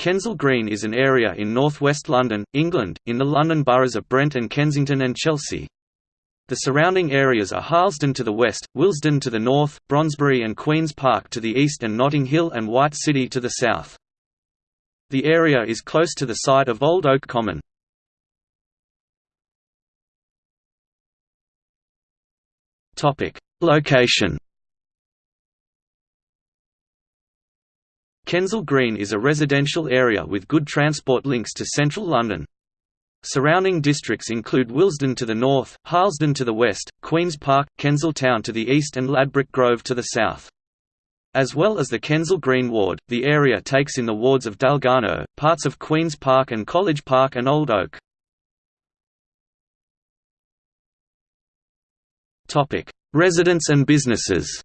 Kensal Green is an area in northwest London, England, in the London boroughs of Brent and Kensington and Chelsea. The surrounding areas are Harlesden to the west, Willesden to the north, Brondesbury and Queen's Park to the east and Notting Hill and White City to the south. The area is close to the site of Old Oak Common. Location Kensal Green is a residential area with good transport links to central London. Surrounding districts include Willesden to the north, Harlesden to the west, Queen's Park, Kensal Town to the east and Ladbroke Grove to the south. As well as the Kensal Green ward, the area takes in the wards of Dalgarno, parts of Queen's Park and College Park and Old Oak. Residents and businesses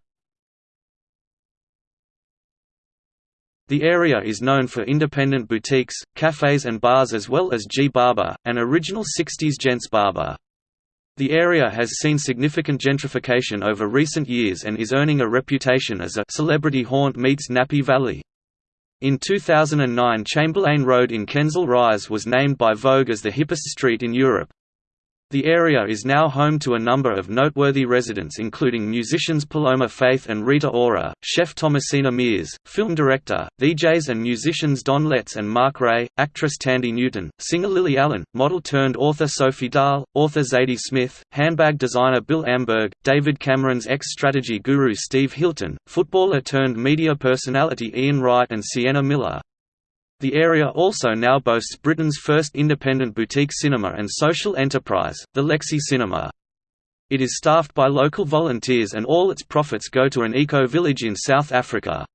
The area is known for independent boutiques, cafes and bars as well as G Barber, an original 60s gents barber. The area has seen significant gentrification over recent years and is earning a reputation as a «celebrity haunt meets Nappy Valley». In 2009 Chamberlain Road in Kensal Rise was named by Vogue as the hippest street in Europe. The area is now home to a number of noteworthy residents including musicians Paloma Faith and Rita Ora, chef Thomasina Miers, film director, DJs and musicians Don Letts and Mark Ray, actress Thandie Newton, singer Lily Allen, model-turned-author Sophie Dahl, author Zadie Smith, handbag designer Bill Amberg, David Cameron's ex-strategy guru Steve Hilton, footballer-turned-media personality Ian Wright and Sienna Miller. The area also now boasts Britain's first independent boutique cinema and social enterprise, the Lexi Cinema. It is staffed by local volunteers and all its profits go to an eco-village in South Africa.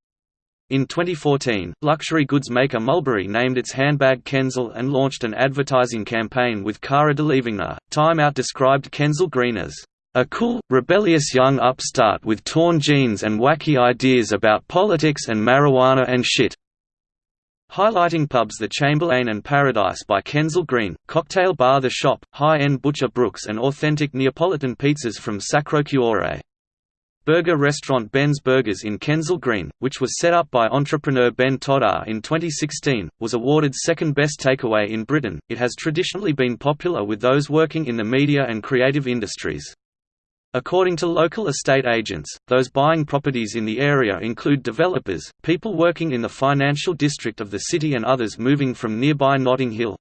In 2014, luxury goods maker Mulberry named its handbag Kensal and launched an advertising campaign with Cara Delevingne. Time Out described Kensal Green as a cool, rebellious young upstart with torn jeans and wacky ideas about politics and marijuana and shit highlighting pubs The Chamberlain and Paradise by Kensal Green, cocktail bar The Shop, high-end butcher Brooks and authentic Neapolitan pizzas from Sacro Cuore. Burger restaurant Ben's Burgers in Kensal Green, which was set up by entrepreneur Ben Toddar in 2016, was awarded second best takeaway in Britain. It has traditionally been popular with those working in the media and creative industries. According to local estate agents, those buying properties in the area include developers, people working in the financial district of the city and others moving from nearby Notting Hill.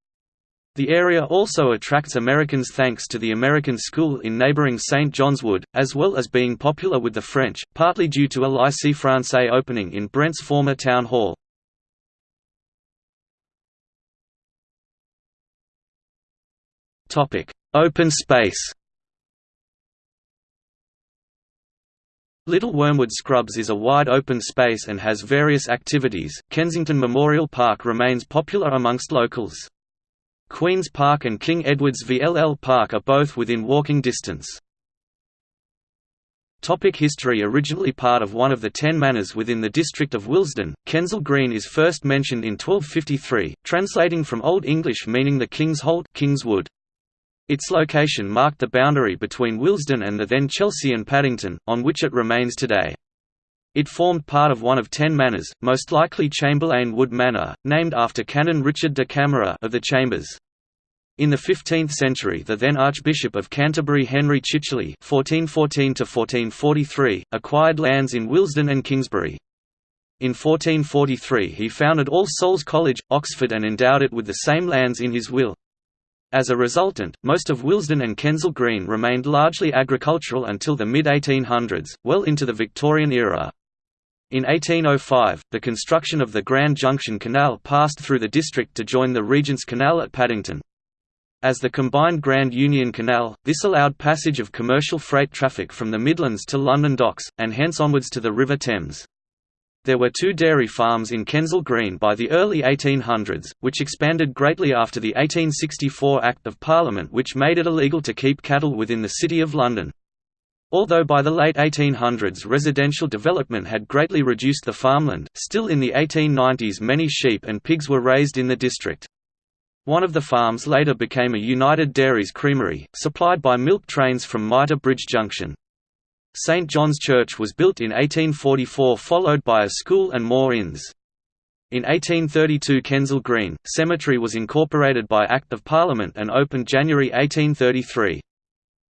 The area also attracts Americans thanks to the American School in neighboring St. John's Wood, as well as being popular with the French, partly due to a Lycée Français opening in Brent's former town hall. Open space Little Wormwood Scrubs is a wide open space and has various activities. Kensington Memorial Park remains popular amongst locals. Queen's Park and King Edward's VII Park are both within walking distance. Topic history Originally part of one of the ten manors within the district of Willesden, Kensal Green is first mentioned in 1253, translating from Old English meaning the King's Holt King's Wood. Its location marked the boundary between Willesden and the then Chelsea and Paddington, on which it remains today. It formed part of one of ten manors, most likely Chamberlain Wood Manor, named after Canon Richard de Camara of the Chambers. In the 15th century the then Archbishop of Canterbury Henry Chichele (1414–1443) acquired lands in Willesden and Kingsbury. In 1443 he founded All Souls College, Oxford and endowed it with the same lands in his will. As a resultant, most of Willesden and Kensal Green remained largely agricultural until the mid-1800s, well into the Victorian era. In 1805, the construction of the Grand Junction Canal passed through the district to join the Regent's Canal at Paddington. As the combined Grand Union Canal, this allowed passage of commercial freight traffic from the Midlands to London docks, and hence onwards to the River Thames. There were two dairy farms in Kensal Green by the early 1800s, which expanded greatly after the 1864 Act of Parliament which made it illegal to keep cattle within the City of London. Although by the late 1800s residential development had greatly reduced the farmland, still in the 1890s many sheep and pigs were raised in the district. One of the farms later became a United Dairies creamery, supplied by milk trains from Mitre Bridge Junction. St John's Church was built in 1844 followed by a school and more inns. In 1832 Kensal Green, Cemetery was incorporated by Act of Parliament and opened January 1833.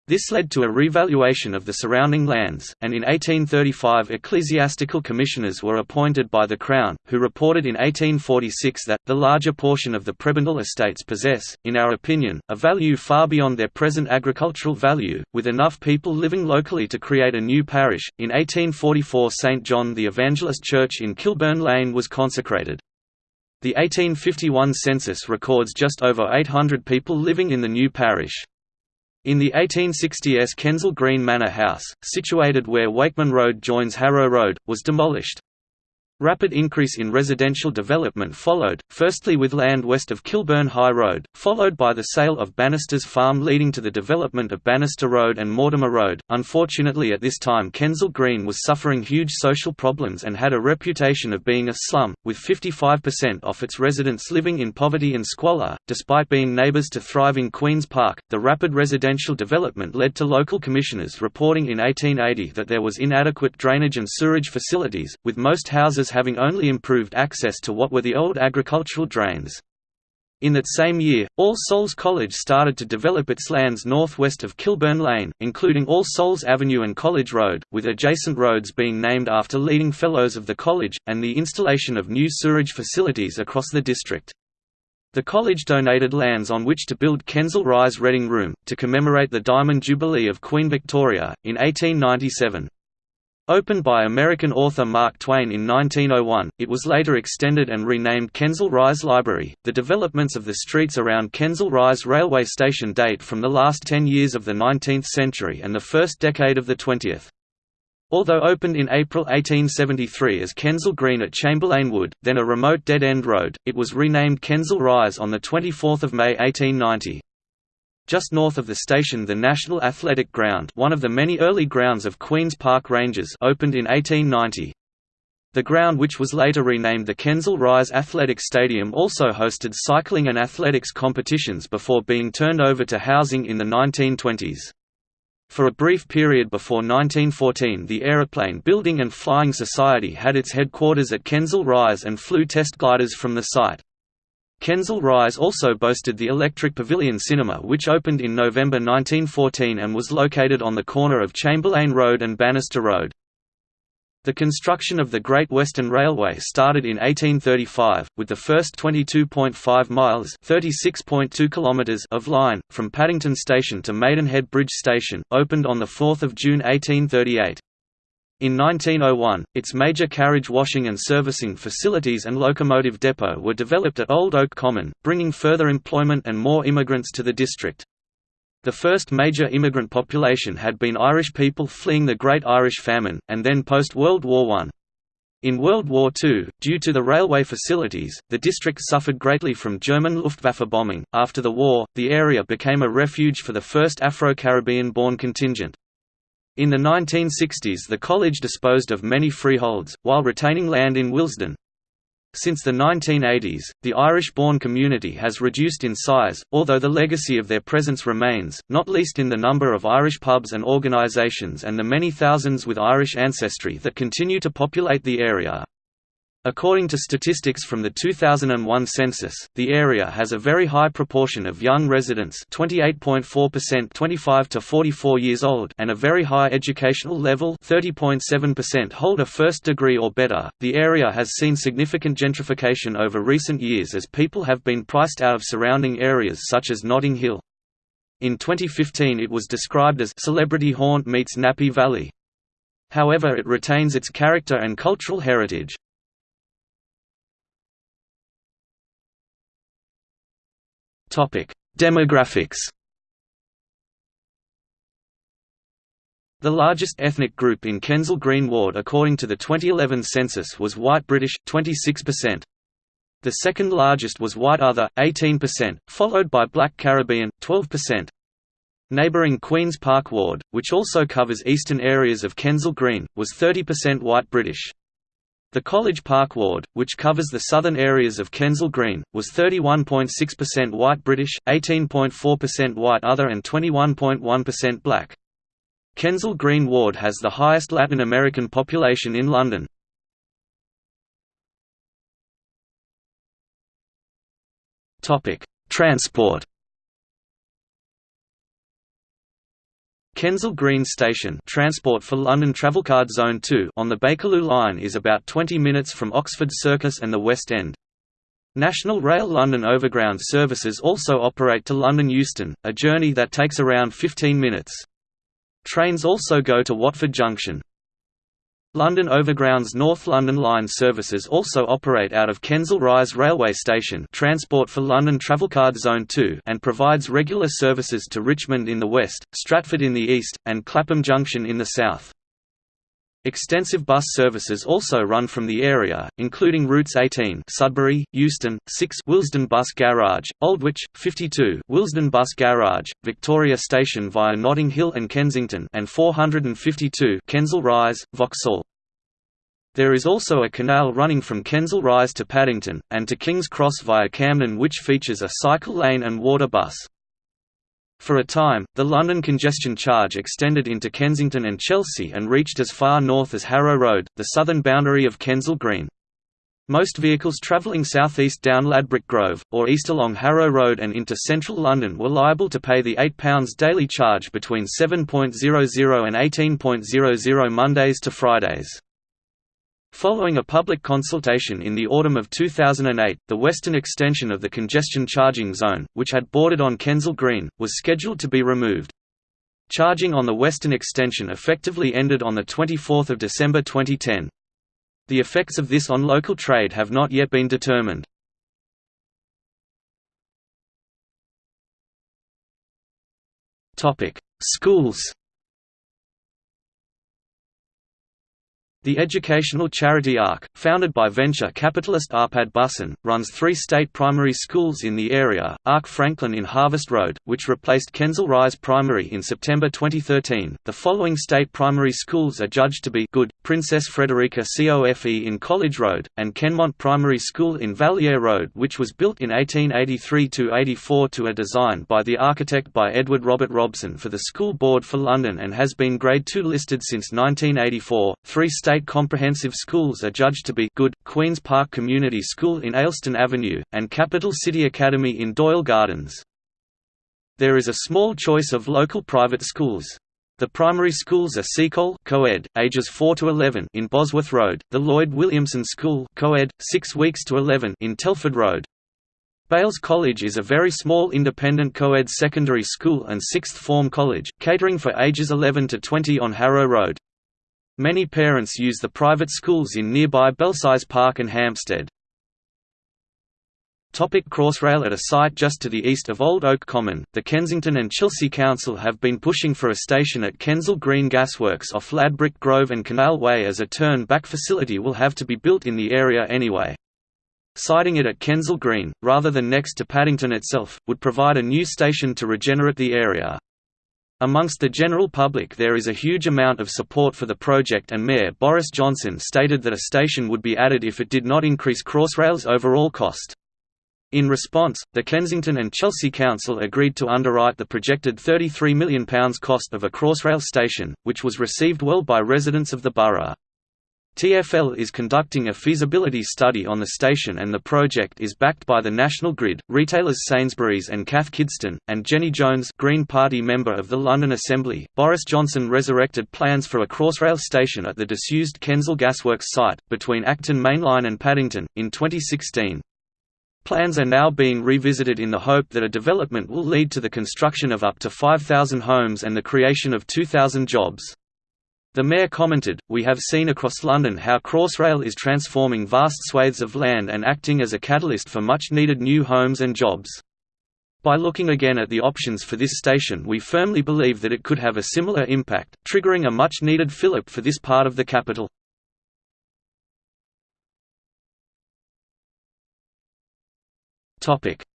This led to a revaluation of the surrounding lands, and in 1835 ecclesiastical commissioners were appointed by the Crown, who reported in 1846 that, the larger portion of the prebendal estates possess, in our opinion, a value far beyond their present agricultural value, with enough people living locally to create a new parish. In 1844 St John the Evangelist Church in Kilburn Lane was consecrated. The 1851 census records just over 800 people living in the new parish. In the 1860s Kensal Green Manor House, situated where Wakeman Road joins Harrow Road, was demolished. Rapid increase in residential development followed, firstly with land west of Kilburn High Road, followed by the sale of Bannister's Farm leading to the development of Bannister Road and Mortimer Road. Unfortunately at this time Kensal Green was suffering huge social problems and had a reputation of being a slum, with 55% of its residents living in poverty and squalor. Despite being neighbours to thriving Queen's Park, the rapid residential development led to local commissioners reporting in 1880 that there was inadequate drainage and sewerage facilities, with most houses having only improved access to what were the old agricultural drains. In that same year, All Souls College started to develop its lands northwest of Kilburn Lane, including All Souls Avenue and College Road, with adjacent roads being named after leading fellows of the college, and the installation of new sewerage facilities across the district. The college donated lands on which to build Kensal Rise Reading Room, to commemorate the Diamond Jubilee of Queen Victoria, in 1897. Opened by American author Mark Twain in 1901, it was later extended and renamed Kensal Rise Library. The developments of the streets around Kensal Rise railway station date from the last 10 years of the 19th century and the first decade of the 20th. Although opened in April 1873 as Kensal Green at Chamberlain Wood, then a remote dead-end road, it was renamed Kensal Rise on 24 May 1890. Just north of the station the National Athletic Ground one of the many early grounds of Queen's Park Rangers opened in 1890. The ground which was later renamed the Kensal Rise Athletic Stadium also hosted cycling and athletics competitions before being turned over to housing in the 1920s. For a brief period before 1914 the Aeroplane Building and Flying Society had its headquarters at Kensal Rise and flew test gliders from the site. Kensal Rise also boasted the Electric Pavilion Cinema which opened in November 1914 and was located on the corner of Chamberlain Road and Bannister Road. The construction of the Great Western Railway started in 1835, with the first 22.5 miles of line, from Paddington Station to Maidenhead Bridge Station, opened on 4 June 1838. In 1901, its major carriage washing and servicing facilities and locomotive depot were developed at Old Oak Common, bringing further employment and more immigrants to the district. The first major immigrant population had been Irish people fleeing the Great Irish Famine, and then post-World War I. In World War II, due to the railway facilities, the district suffered greatly from German Luftwaffe bombing. After the war, the area became a refuge for the first Afro-Caribbean born contingent. In the 1960s the college disposed of many freeholds, while retaining land in Willesden. Since the 1980s, the Irish-born community has reduced in size, although the legacy of their presence remains, not least in the number of Irish pubs and organisations and the many thousands with Irish ancestry that continue to populate the area. According to statistics from the 2001 census, the area has a very high proportion of young residents 28.4% 25 to 44 years old and a very high educational level 30.7% hold a first degree or better. The area has seen significant gentrification over recent years as people have been priced out of surrounding areas such as Notting Hill. In 2015 it was described as Celebrity Haunt meets Nappy Valley. However it retains its character and cultural heritage. Demographics The largest ethnic group in Kensal Green Ward according to the 2011 census was white British 26%. The second largest was white other 18%, followed by black Caribbean 12%. Neighbouring Queen's Park Ward, which also covers eastern areas of Kensal Green, was 30% white British. The College Park Ward, which covers the southern areas of Kensal Green, was 31.6% white British, 18.4% white other and 21.1% black. Kensal Green Ward has the highest Latin American population in London. Transport Kensal Green Station transport for London Travelcard Zone 2 on the Bakerloo line is about 20 minutes from Oxford Circus and the West End. National Rail London Overground services also operate to London Euston, a journey that takes around 15 minutes. Trains also go to Watford Junction. London Overground's North London Line services also operate out of Kensal Rise Railway Station Transport for London Travelcard Zone 2 and provides regular services to Richmond in the west, Stratford in the east, and Clapham Junction in the south. Extensive bus services also run from the area, including routes 18 Sudbury, Euston, 6 Willesden Bus Garage, Aldwych, 52 Willesden Bus Garage, Victoria Station via Notting Hill and Kensington and 452 Kensal Rise, Vauxhall. There is also a canal running from Kensal Rise to Paddington, and to King's Cross via Camden which features a cycle lane and water bus. For a time, the London congestion charge extended into Kensington and Chelsea and reached as far north as Harrow Road, the southern boundary of Kensal Green. Most vehicles travelling southeast down Ladbroke Grove, or east along Harrow Road and into central London were liable to pay the £8 daily charge between 7.00 and 18.00 Mondays to Fridays. Following a public consultation in the autumn of 2008, the western extension of the congestion charging zone, which had bordered on Kensal Green, was scheduled to be removed. Charging on the western extension effectively ended on 24 December 2010. The effects of this on local trade have not yet been determined. Schools The educational charity Ark, founded by venture capitalist Arpad Busson, runs three state primary schools in the area, Ark Franklin in Harvest Road, which replaced Kensal Rise Primary in September 2013. The following state primary schools are judged to be good, Princess Frederica COFE in College Road, and Kenmont Primary School in Valliere Road which was built in 1883–84 to a design by the architect by Edward Robert Robson for the School Board for London and has been Grade 2 listed since 1984. Three state state comprehensive schools are judged to be good, Queen's Park Community School in Ayleston Avenue, and Capital City Academy in Doyle Gardens. There is a small choice of local private schools. The primary schools are Seacole co-ed, ages 4 to 11 in Bosworth Road, the Lloyd Williamson School co-ed, 6 weeks to 11 in Telford Road. Bales College is a very small independent co-ed secondary school and sixth form college, catering for ages 11 to 20 on Harrow Road. Many parents use the private schools in nearby Belsize Park and Hampstead. Topic Crossrail At a site just to the east of Old Oak Common, the Kensington and Chelsea Council have been pushing for a station at Kensal Green Gasworks off Ladbroke Grove and Canal Way as a turn-back facility will have to be built in the area anyway. Siting it at Kensal Green, rather than next to Paddington itself, would provide a new station to regenerate the area. Amongst the general public there is a huge amount of support for the project and Mayor Boris Johnson stated that a station would be added if it did not increase Crossrail's overall cost. In response, the Kensington and Chelsea Council agreed to underwrite the projected £33 million cost of a Crossrail station, which was received well by residents of the borough. TfL is conducting a feasibility study on the station and the project is backed by the National Grid, retailers Sainsbury's and Cath Kidston, and Jenny Jones Green Party member of the London Assembly. Boris Johnson resurrected plans for a Crossrail station at the disused Kensal Gasworks site, between Acton Mainline and Paddington, in 2016. Plans are now being revisited in the hope that a development will lead to the construction of up to 5,000 homes and the creation of 2,000 jobs. The mayor commented, We have seen across London how Crossrail is transforming vast swathes of land and acting as a catalyst for much-needed new homes and jobs. By looking again at the options for this station we firmly believe that it could have a similar impact, triggering a much-needed fillip for this part of the capital.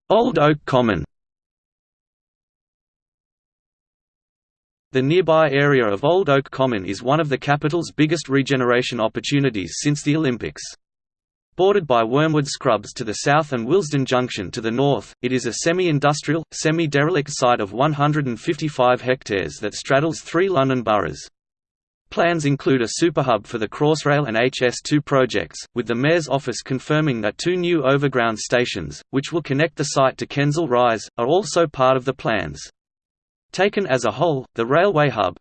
Old Oak Common The nearby area of Old Oak Common is one of the capital's biggest regeneration opportunities since the Olympics. Bordered by Wormwood Scrubs to the south and Willesden Junction to the north, it is a semi-industrial, semi-derelict site of 155 hectares that straddles three London boroughs. Plans include a superhub for the Crossrail and HS2 projects, with the Mayor's office confirming that two new overground stations, which will connect the site to Kensal Rise, are also part of the plans. Taken as a whole, the railway hub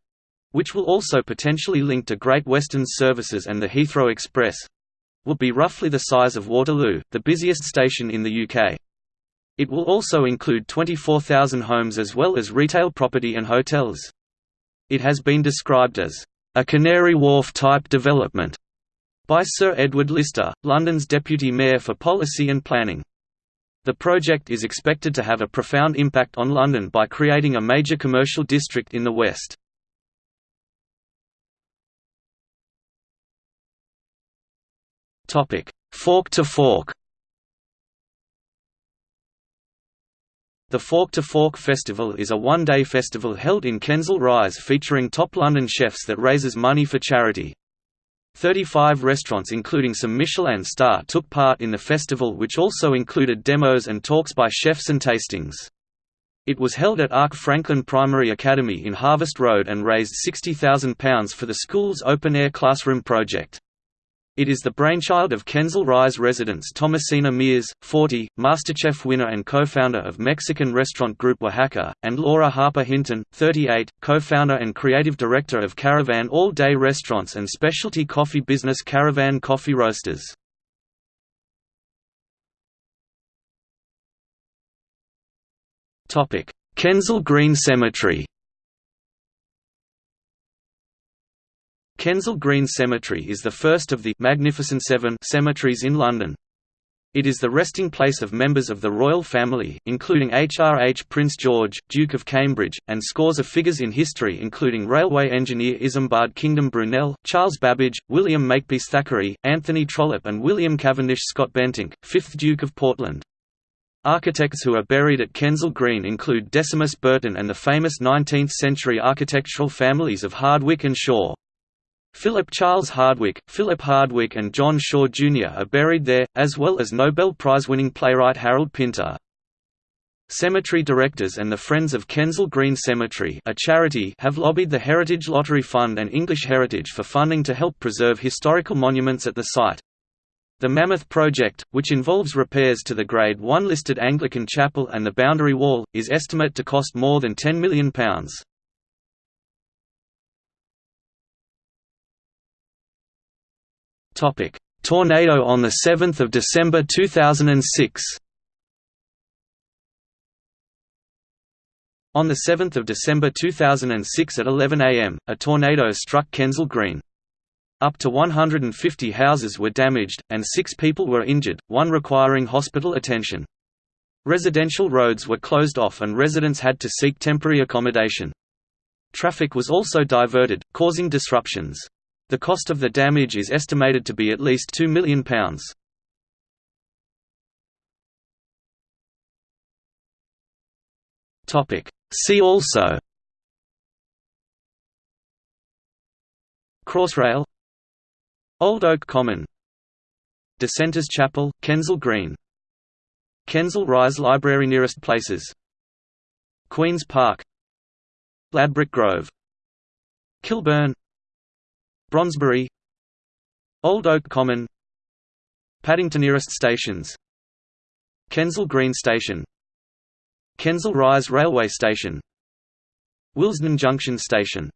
which will also potentially link to Great Western services and the Heathrow Express will be roughly the size of Waterloo, the busiest station in the UK. It will also include 24,000 homes as well as retail property and hotels. It has been described as a Canary Wharf-type development by Sir Edward Lister, London's Deputy Mayor for Policy and Planning. The project is expected to have a profound impact on London by creating a major commercial district in the west. Fork to Fork The Fork to Fork Festival is a one-day festival held in Kensal Rise featuring top London chefs that raises money for charity. 35 restaurants including some Michelin star took part in the festival which also included demos and talks by chefs and tastings. It was held at Ark Franklin Primary Academy in Harvest Road and raised £60,000 for the school's open-air classroom project. It is the brainchild of Kensal Rise residents Thomasina Miers, 40, MasterChef winner and co-founder of Mexican restaurant group Wahaca, and Laura Harper Hinton, 38, co-founder and creative director of Caravan all-day restaurants and specialty coffee business Caravan Coffee Roasters. Kensal Green Cemetery Kensal Green Cemetery is the first of the Magnificent Seven cemeteries in London. It is the resting place of members of the royal family, including HRH Prince George, Duke of Cambridge, and scores of figures in history including railway engineer Isambard Kingdom Brunel, Charles Babbage, William Makepeace Thackeray, Anthony Trollope and William Cavendish Scott Bentinck, 5th Duke of Portland. Architects who are buried at Kensal Green include Decimus Burton and the famous 19th-century architectural families of Hardwick and Shaw. Philip Charles Hardwick, Philip Hardwick and John Shaw Jr. are buried there, as well as Nobel Prize-winning playwright Harold Pinter. Cemetery directors and the Friends of Kensal Green Cemetery a charity have lobbied the Heritage Lottery Fund and English Heritage for funding to help preserve historical monuments at the site. The Mammoth Project, which involves repairs to the Grade 1 listed Anglican Chapel and the Boundary Wall, is estimate to cost more than £10 million. Topic: Tornado on the 7th of December 2006. On 7 December 2006 at 11 am, a tornado struck Kensal Green. Up to 150 houses were damaged, and six people were injured, one requiring hospital attention. Residential roads were closed off and residents had to seek temporary accommodation. Traffic was also diverted, causing disruptions. The cost of the damage is estimated to be at least £2 million. See also Crossrail Old Oak Common Dissenters Chapel, Kensal Green Kensal Rise Library Nearest places Queen's Park Ladbroke Grove Kilburn Brondesbury Old Oak Common Paddington nearest stations Kensal Green Station Kensal Rise Railway Station Willesden Junction Station